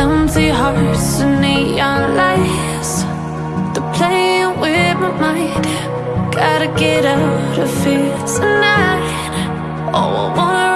Empty hearts and neon lights. They're playing with my mind. Gotta get out of here tonight. Oh, I wanna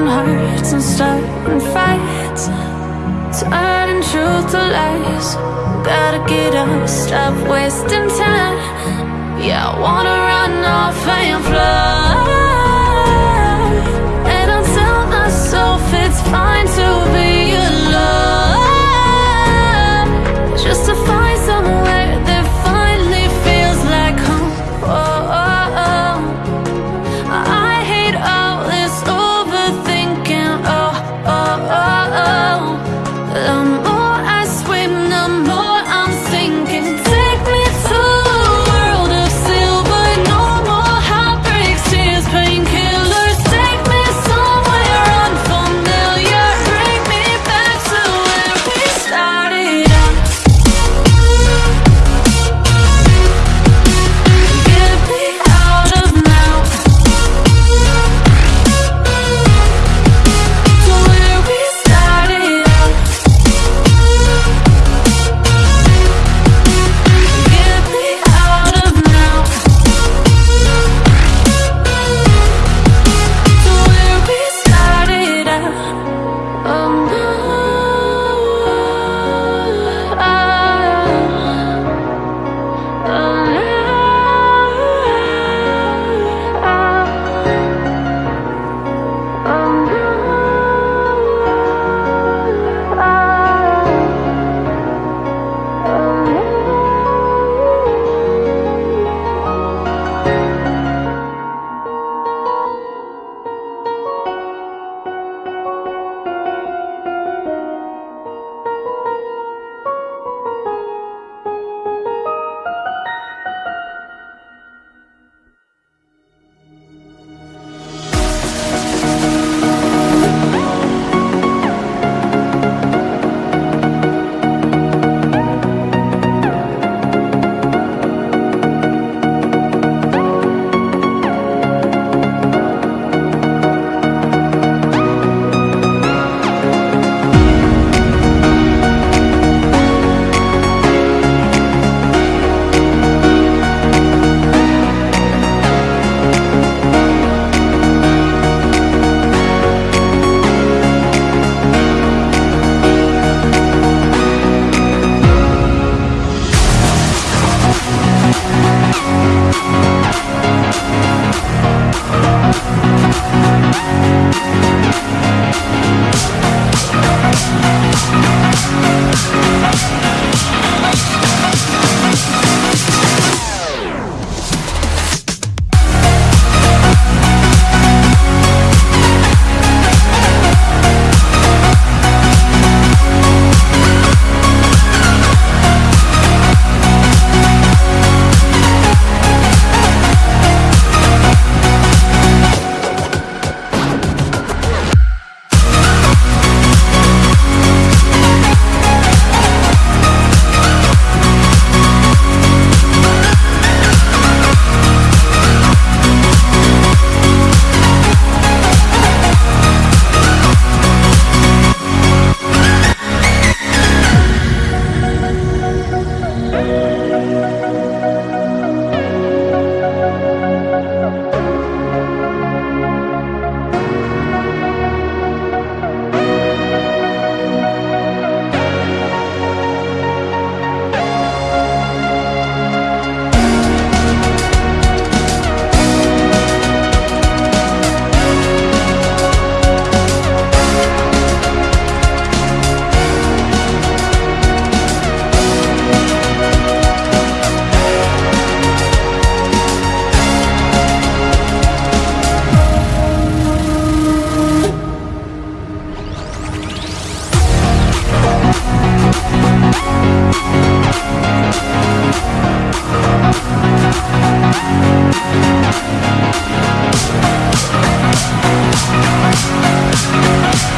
broken hearts and starting fights Turning truth to lies. Gotta get up, stop wasting time. Yeah, I wanna run off and fly. We'll be right back.